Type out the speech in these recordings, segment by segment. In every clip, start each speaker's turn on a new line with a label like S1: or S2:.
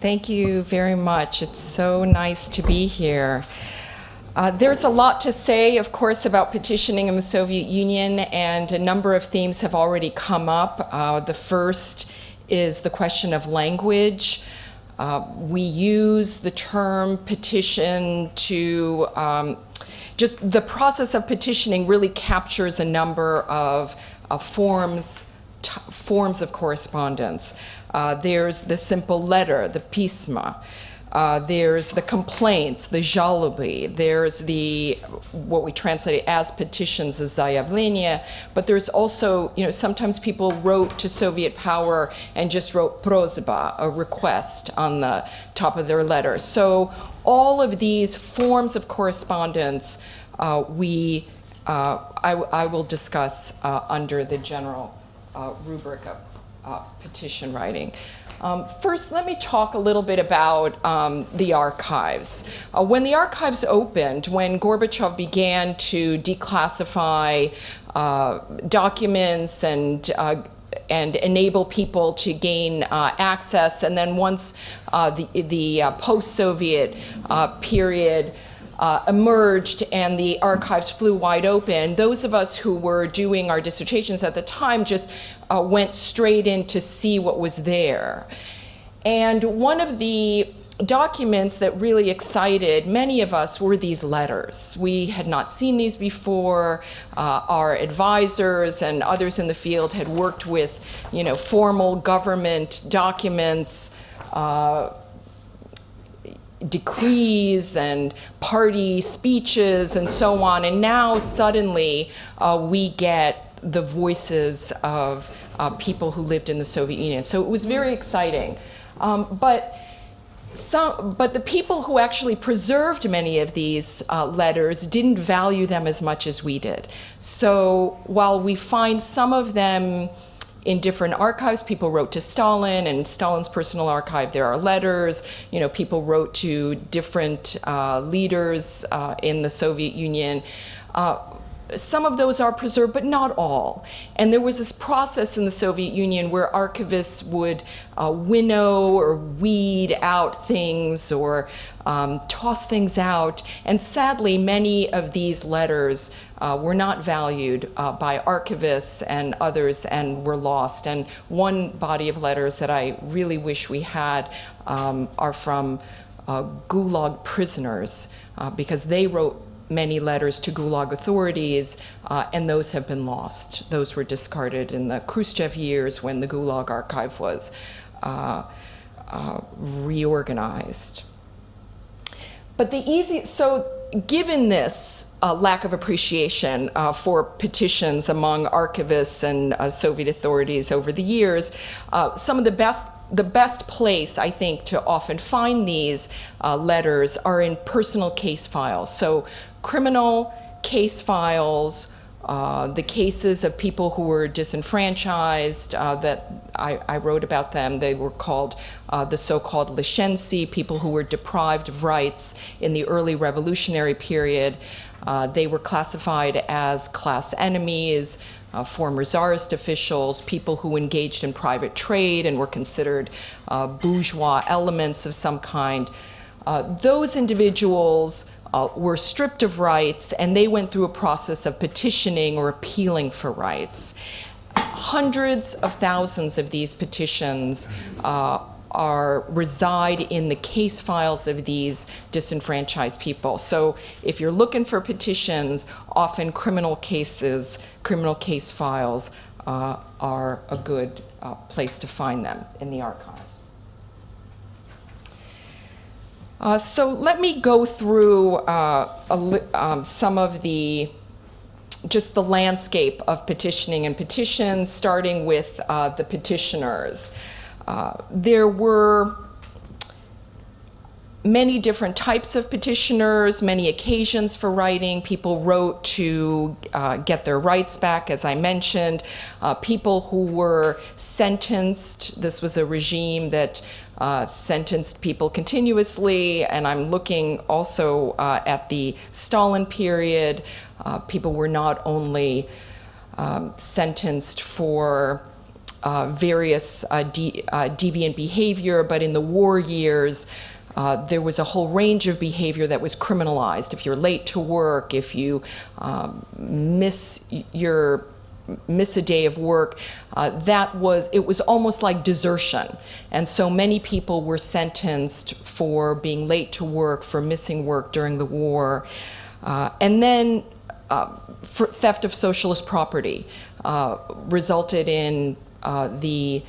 S1: Thank you very much. It's so nice to be here. Uh, there's a lot to say, of course, about petitioning in the Soviet Union, and a number of themes have already come up. Uh, the first is the question of language. Uh, we use the term petition to um, just the process of petitioning really captures a number of forms, forms of correspondence. Uh, there's the simple letter, the pisma. Uh, there's the complaints, the жалобы. There's the, what we translate as petitions, as заявления. But there's also, you know, sometimes people wrote to Soviet power and just wrote просьба, a request on the top of their letter. So all of these forms of correspondence uh, we, uh, I, I, will discuss uh, under the general uh, rubric of uh, petition writing. Um, first, let me talk a little bit about um, the archives. Uh, when the archives opened, when Gorbachev began to declassify uh, documents and uh, and enable people to gain uh, access, and then once uh, the, the post-Soviet period uh, emerged and the archives flew wide open, those of us who were doing our dissertations at the time just uh, went straight in to see what was there. And one of the documents that really excited many of us were these letters. We had not seen these before. Uh, our advisors and others in the field had worked with, you know, formal government documents, uh, decrees and party speeches and so on. And now suddenly uh, we get the voices of uh, people who lived in the Soviet Union. So it was very exciting. Um, but some, but the people who actually preserved many of these uh, letters didn't value them as much as we did. So while we find some of them in different archives. People wrote to Stalin, and in Stalin's personal archive there are letters. You know, people wrote to different uh, leaders uh, in the Soviet Union. Uh, some of those are preserved, but not all. And there was this process in the Soviet Union where archivists would uh, winnow or weed out things or um, toss things out. And sadly, many of these letters uh, were not valued uh, by archivists and others and were lost. And one body of letters that I really wish we had um, are from uh, Gulag prisoners uh, because they wrote many letters to Gulag authorities, uh, and those have been lost. Those were discarded in the Khrushchev years when the Gulag archive was uh, reorganized. But the easy, so given this uh, lack of appreciation uh, for petitions among archivists and uh, Soviet authorities over the years, uh, some of the best the best place, I think, to often find these uh, letters are in personal case files. So criminal case files, uh, the cases of people who were disenfranchised uh, that I, I, wrote about them. They were called uh, the so-called Lishentsy, people who were deprived of rights in the early revolutionary period. Uh, they were classified as class enemies, uh, former czarist officials, people who engaged in private trade and were considered bourgeois elements of some kind. those individuals uh, were stripped of rights and they went through a process of petitioning or appealing for rights. Hundreds of thousands of these petitions uh, are reside in the case files of these disenfranchised people. So if you're looking for petitions, often criminal cases, criminal case files uh, are a good uh, place to find them in the archive. Uh, so let me go through uh, a, um, some of the just the landscape of petitioning and petitions, starting with uh, the petitioners. Uh, there were many different types of petitioners, many occasions for writing. People wrote to uh, get their rights back, as I mentioned. Uh, people who were sentenced, this was a regime that uh, sentenced people continuously, and I'm looking also uh, at the Stalin period. Uh, people were not only um, sentenced for uh, various uh, de deviant behavior, but in the war years, uh, there was a whole range of behavior that was criminalized. If you're late to work, if you um, miss your miss a day of work, uh, that was, it was almost like desertion. And so many people were sentenced for being late to work, for missing work during the war. Uh, and then uh, theft of socialist property uh, resulted in uh, the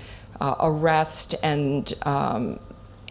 S1: arrest and um,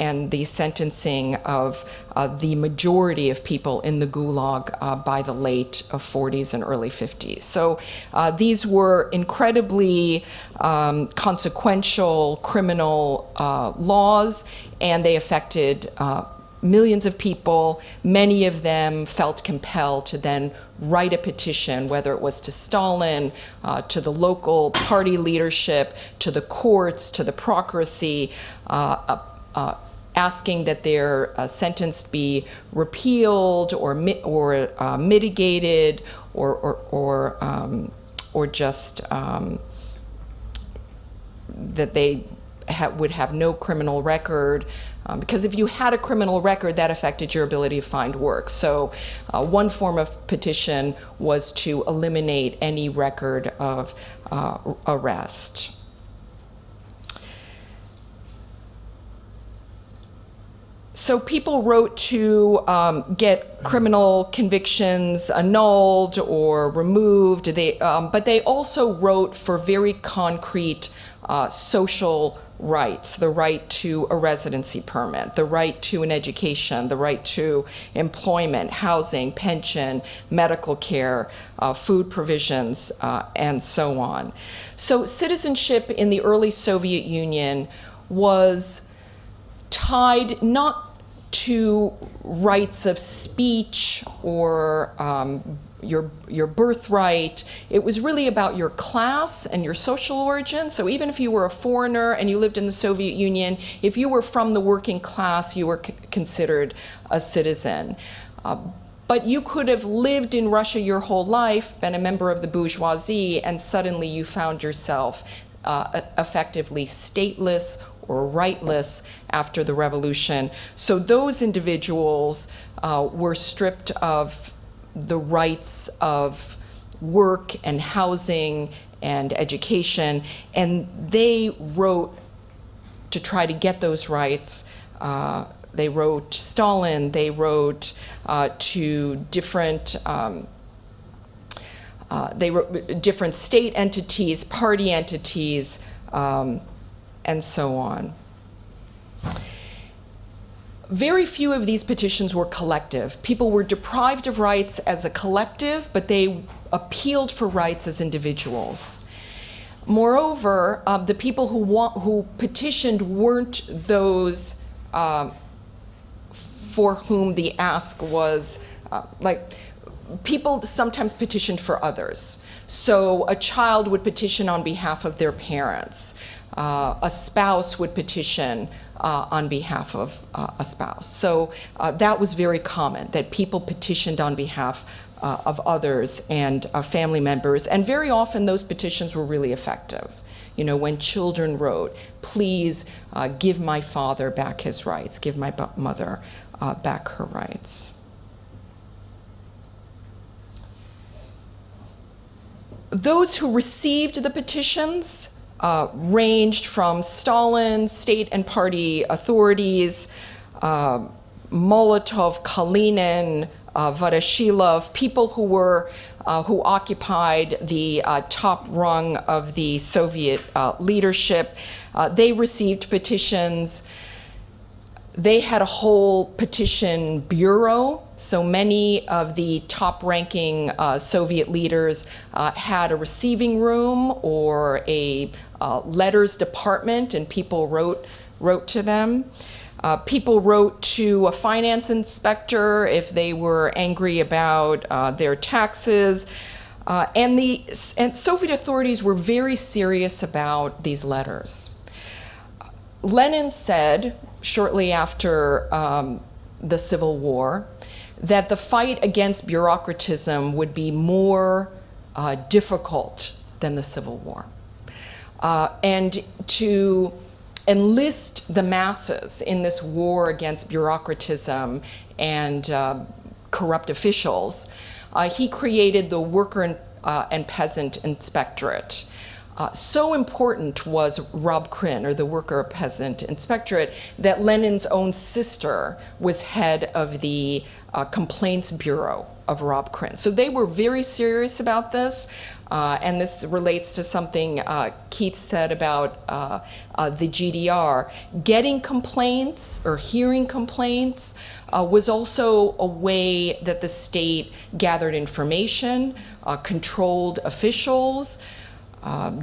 S1: and the sentencing of uh, the majority of people in the Gulag uh, by the late 40s and early 50s. So uh, these were incredibly um, consequential criminal uh, laws, and they affected uh, millions of people. Many of them felt compelled to then write a petition, whether it was to Stalin, uh, to the local party leadership, to the courts, to the procuracy, uh, uh, asking that their uh, sentence be repealed or, mi or uh, mitigated or, or, or, um, or just um, that they ha would have no criminal record. Um, because if you had a criminal record, that affected your ability to find work. So uh, one form of petition was to eliminate any record of uh, arrest. So people wrote to um, get criminal convictions annulled or removed, they, um, but they also wrote for very concrete uh, social rights, the right to a residency permit, the right to an education, the right to employment, housing, pension, medical care, uh, food provisions, uh, and so on. So citizenship in the early Soviet Union was tied not to rights of speech or um, your, your birthright. It was really about your class and your social origin. So even if you were a foreigner and you lived in the Soviet Union, if you were from the working class, you were considered a citizen. Uh, but you could have lived in Russia your whole life, been a member of the bourgeoisie, and suddenly you found yourself uh, effectively stateless or rightless after the revolution. So those individuals uh, were stripped of the rights of work and housing and education, and they wrote to try to get those rights. Uh, they wrote Stalin, they wrote uh, to different um, uh, they wrote different state entities, party entities, um, and so on. Very few of these petitions were collective. People were deprived of rights as a collective, but they appealed for rights as individuals. Moreover, uh, the people who, want, who petitioned weren't those uh, for whom the ask was, uh, like, people sometimes petitioned for others. So a child would petition on behalf of their parents uh, a spouse would petition uh, on behalf of uh, a spouse. So uh, that was very common, that people petitioned on behalf uh, of others and uh, family members, and very often those petitions were really effective. You know, when children wrote, please give my father back his rights, give my mother back her rights. Those who received the petitions uh, ranged from Stalin, state and party authorities, uh, Molotov, Kalinin, uh, Voroshilov, people who were uh, who occupied the uh, top rung of the Soviet uh, leadership. Uh, they received petitions they had a whole petition bureau. So many of the top ranking uh, Soviet leaders had a receiving room or a uh, letters department and people wrote, wrote to them. Uh, people wrote to a finance inspector if they were angry about uh, their taxes. Uh, and the and Soviet authorities were very serious about these letters. Lenin said, shortly after um, the Civil War that the fight against bureaucratism would be more uh, difficult than the Civil War. Uh, and to enlist the masses in this war against bureaucratism and uh, corrupt officials, uh, he created the Worker and, uh, and Peasant Inspectorate. Uh, so important was Rabkrin, or the Worker Peasant Inspectorate, that Lenin's own sister was head of the uh, Complaints Bureau of Rabkrin. So they were very serious about this. Uh, and this relates to something uh, Keith said about uh, uh the GDR. Getting complaints or hearing complaints uh, was also a way that the state gathered information, uh, controlled officials,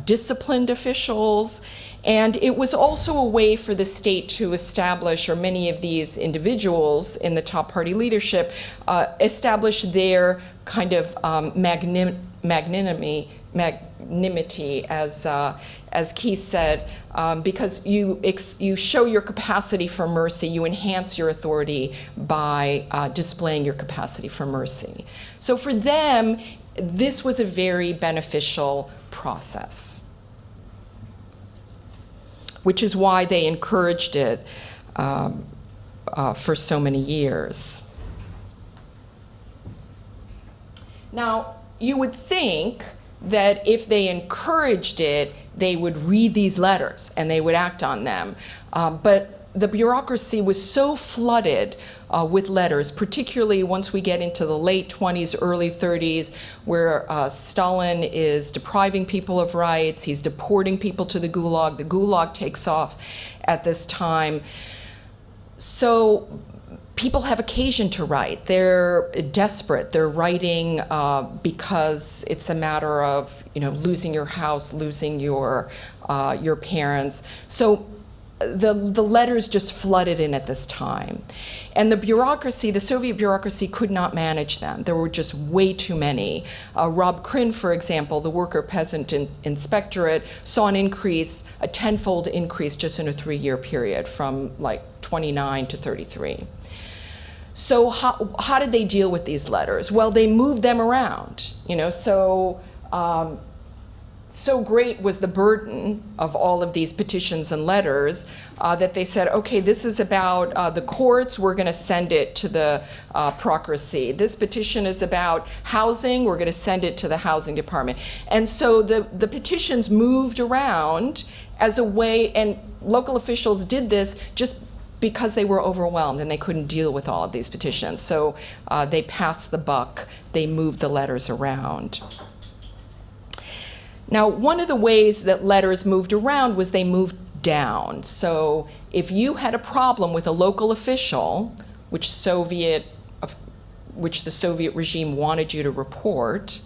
S1: disciplined officials, and it was also a way for the state to establish, or many of these individuals in the top party leadership, uh, establish their kind of um, magnim magnanimity, magnanimity as, uh, as Keith said, um, because you, you show your capacity for mercy, you enhance your authority by uh, displaying your capacity for mercy. So for them, this was a very beneficial process which is why they encouraged it um, uh, for so many years. Now, you would think that if they encouraged it, they would read these letters and they would act on them. Um, but the bureaucracy was so flooded uh, with letters, particularly once we get into the late 20s, early 30s, where uh, Stalin is depriving people of rights, he's deporting people to the Gulag, the Gulag takes off at this time. So people have occasion to write. They're desperate. They're writing uh, because it's a matter of you know losing your house, losing your uh, your parents. So the, the letters just flooded in at this time. And the bureaucracy, the Soviet bureaucracy could not manage them. There were just way too many. Uh, Rabkrin, for example, the Worker Peasant in Inspectorate, saw an increase, a tenfold increase just in a three-year period from like 29 to 33. So how, how did they deal with these letters? Well, they moved them around, you know, so um, so great was the burden of all of these petitions and letters uh, that they said, okay, this is about uh, the courts, we're going to send it to the uh, procuracy. This petition is about housing, we're going to send it to the housing department. And so the, the petitions moved around as a way, and local officials did this just because they were overwhelmed and they couldn't deal with all of these petitions. So uh, they passed the buck, they moved the letters around. Now, one of the ways that letters moved around was they moved down. So if you had a problem with a local official, which Soviet, which the Soviet regime wanted you to report,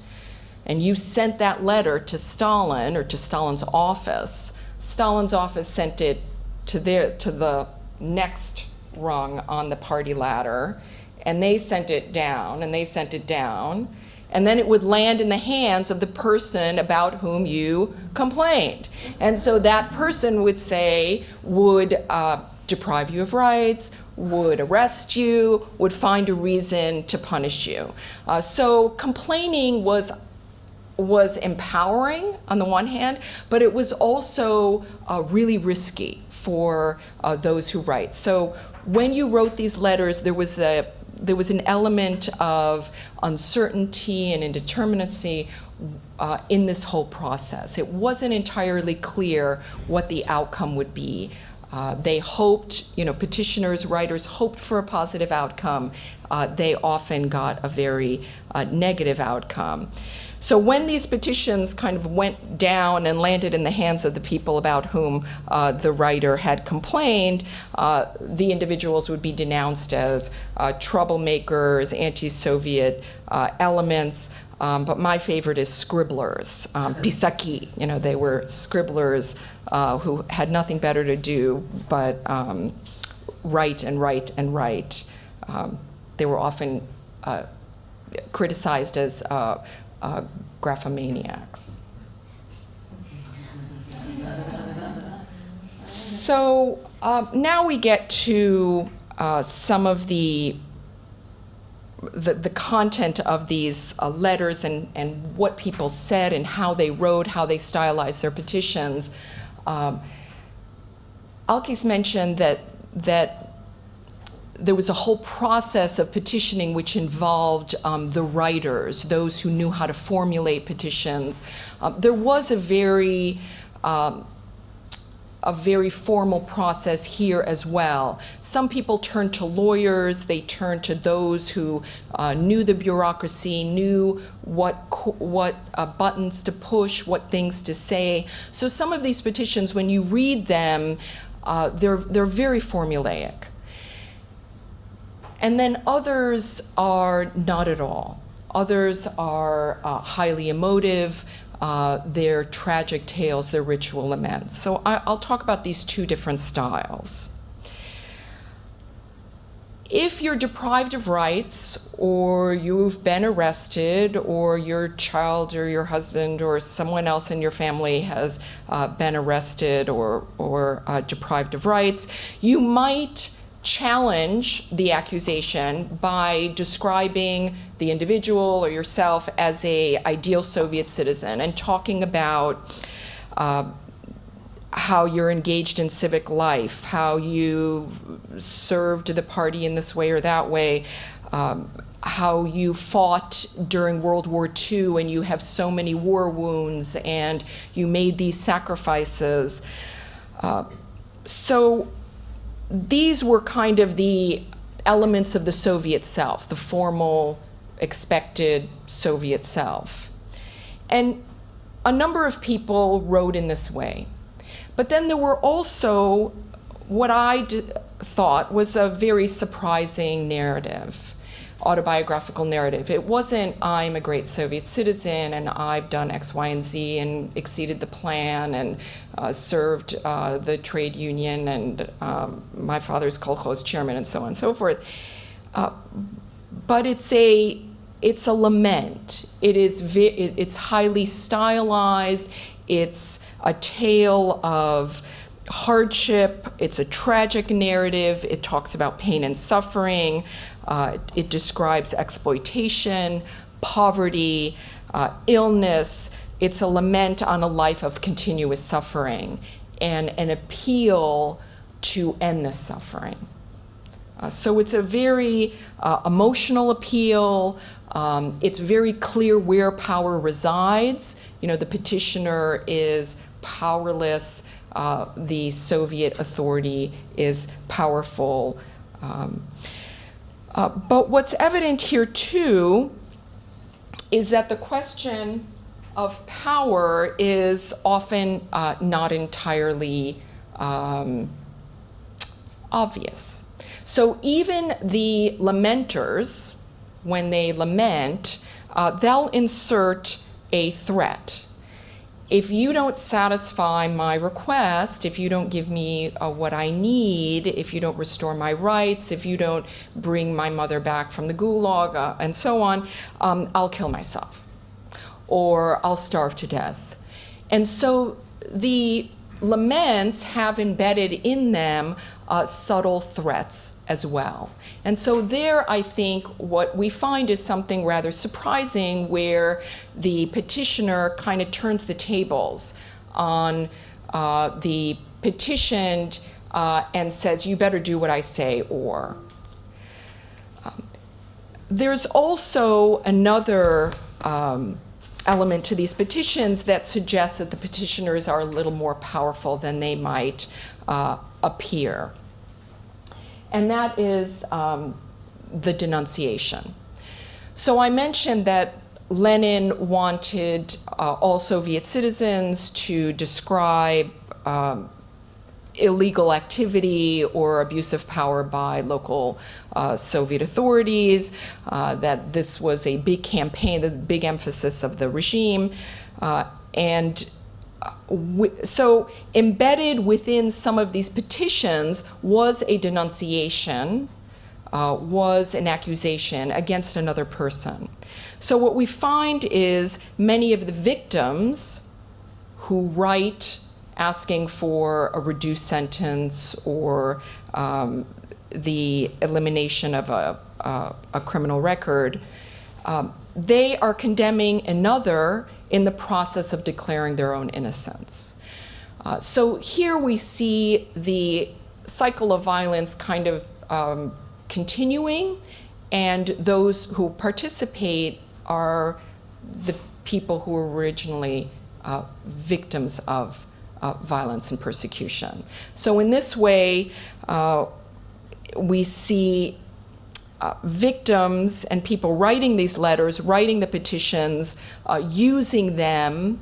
S1: and you sent that letter to Stalin or to Stalin's office, Stalin's office sent it to their to the next rung on the party ladder, and they sent it down, and they sent it down, and then it would land in the hands of the person about whom you complained. And so that person would say, would uh, deprive you of rights, would arrest you, would find a reason to punish you. Uh, so complaining was was empowering on the one hand, but it was also uh, really risky for uh, those who write. So when you wrote these letters, there was a there was an element of uncertainty and indeterminacy uh, in this whole process. It wasn't entirely clear what the outcome would be. Uh, they hoped, you know, petitioners, writers hoped for a positive outcome. Uh, they often got a very uh, negative outcome. So when these petitions kind of went down and landed in the hands of the people about whom uh, the writer had complained, uh, the individuals would be denounced as uh, troublemakers, anti-Soviet uh, elements, um, but my favorite is scribblers, um, pisaki. You know, they were scribblers uh, who had nothing better to do but um, write and write and write. Um, they were often uh, criticized as uh, graphomaniacs. so uh, now we get to uh, some of the the, the content of these uh, letters and, and what people said and how they wrote, how they stylized their petitions. Um, Alkes mentioned that, that there was a whole process of petitioning which involved um, the writers, those who knew how to formulate petitions. Uh, there was a very um, a very formal process here as well. Some people turned to lawyers, they turned to those who uh, knew the bureaucracy, knew what, what uh, buttons to push, what things to say. So some of these petitions, when you read them, uh, they're, they're very formulaic. And then others are not at all. Others are uh, highly emotive, uh, their tragic tales, their ritual laments. So I, will talk about these two different styles. If you're deprived of rights, or you've been arrested, or your child or your husband or someone else in your family has uh, been arrested or, or uh, deprived of rights, you might challenge the accusation by describing the individual or yourself as a ideal Soviet citizen and talking about uh, how you're engaged in civic life, how you've served the party in this way or that way, um, how you fought during World War II and you have so many war wounds and you made these sacrifices. Uh, so these were kind of the elements of the Soviet self, the formal, expected Soviet self. And a number of people wrote in this way. But then there were also what I thought was a very surprising narrative autobiographical narrative. It wasn't, I'm a great Soviet citizen and I've done X, Y, and Z and exceeded the plan and uh, served uh, the trade union and um, my father's kolkhoz chairman and so on and so forth. Uh, but it's a, it's a lament. It is it, it's highly stylized. It's a tale of hardship. It's a tragic narrative. It talks about pain and suffering. Uh, it describes exploitation, poverty, uh, illness. It's a lament on a life of continuous suffering and an appeal to end this suffering. Uh, so it's a very uh, emotional appeal. Um, it's very clear where power resides. You know, the petitioner is powerless. Uh, the Soviet authority is powerful. Um, uh, but what's evident here too is that the question of power is often uh, not entirely um, obvious. So even the lamenters, when they lament, uh, they'll insert a threat if you don't satisfy my request, if you don't give me uh, what I need, if you don't restore my rights, if you don't bring my mother back from the gulag, uh, and so on, um, I'll kill myself or I'll starve to death. And so the laments have embedded in them uh, subtle threats as well. And so there, I think, what we find is something rather surprising where the petitioner kind of turns the tables on uh, the petitioned uh, and says, you better do what I say, or. Um, there's also another um, element to these petitions that suggests that the petitioners are a little more powerful than they might uh, appear and that is um, the denunciation. So I mentioned that Lenin wanted uh, all Soviet citizens to describe um, illegal activity or abuse of power by local uh, Soviet authorities, uh, that this was a big campaign, the big emphasis of the regime, uh, and so embedded within some of these petitions was a denunciation, uh, was an accusation against another person. So what we find is many of the victims who write asking for a reduced sentence or um, the elimination of a, a, a criminal record, um, they are condemning another in the process of declaring their own innocence. Uh, so here we see the cycle of violence kind of um, continuing, and those who participate are the people who were originally uh, victims of uh, violence and persecution. So in this way, uh, we see uh, victims and people writing these letters, writing the petitions, uh, using them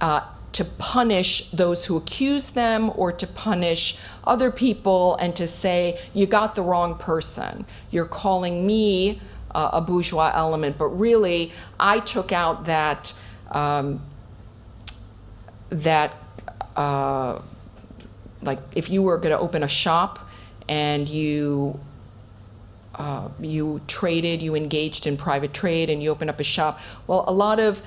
S1: uh, to punish those who accuse them or to punish other people and to say, you got the wrong person. You're calling me uh, a bourgeois element, but really I took out that, um, that uh, like if you were going to open a shop and you uh, you traded, you engaged in private trade, and you opened up a shop. Well, a lot of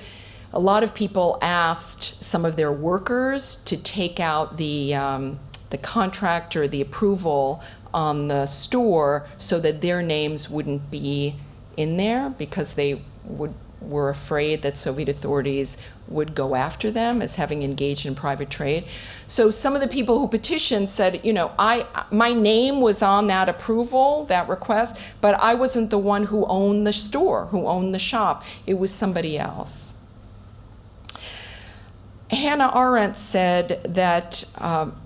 S1: a lot of people asked some of their workers to take out the um, the contract or the approval on the store so that their names wouldn't be in there because they would were afraid that Soviet authorities would go after them as having engaged in private trade. So some of the people who petitioned said, you know, I my name was on that approval, that request, but I wasn't the one who owned the store, who owned the shop. It was somebody else. Hannah Arendt said that um,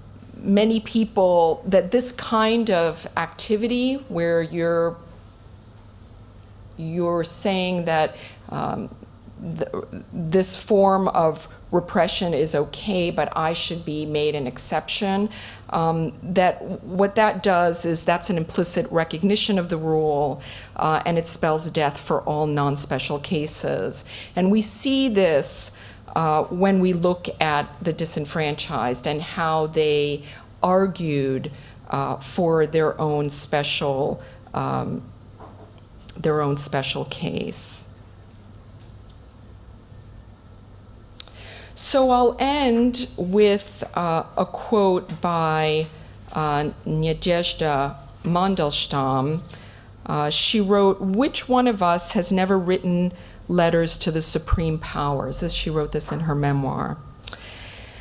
S1: many people, that this kind of activity where you're, you're saying that um, th this form of repression is okay, but I should be made an exception. Um, that what that does is that's an implicit recognition of the rule, uh, and it spells death for all non-special cases. And we see this uh, when we look at the disenfranchised and how they argued uh, for their own special um, their own special case. So I'll end with uh, a quote by uh, Nadezhda Mandelstam. Uh, she wrote, which one of us has never written letters to the supreme powers? As she wrote this in her memoir.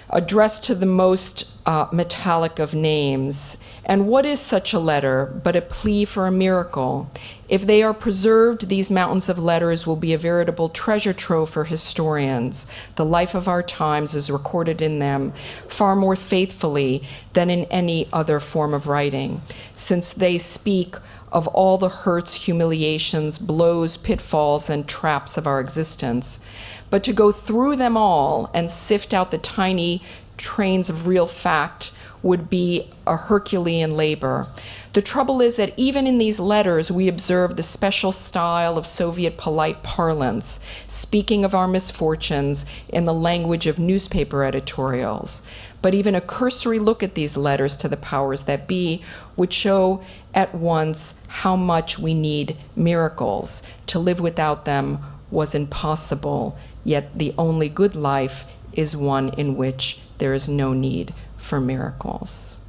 S1: Addressed to the most uh, metallic of names. And what is such a letter but a plea for a miracle? If they are preserved, these mountains of letters will be a veritable treasure trove for historians. The life of our times is recorded in them far more faithfully than in any other form of writing, since they speak of all the hurts, humiliations, blows, pitfalls, and traps of our existence. But to go through them all and sift out the tiny trains of real fact would be a Herculean labor. The trouble is that even in these letters, we observe the special style of Soviet polite parlance, speaking of our misfortunes in the language of newspaper editorials. But even a cursory look at these letters to the powers that be would show at once how much we need miracles. To live without them was impossible, yet the only good life is one in which there is no need for miracles.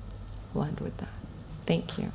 S1: We'll end with that. Thank you.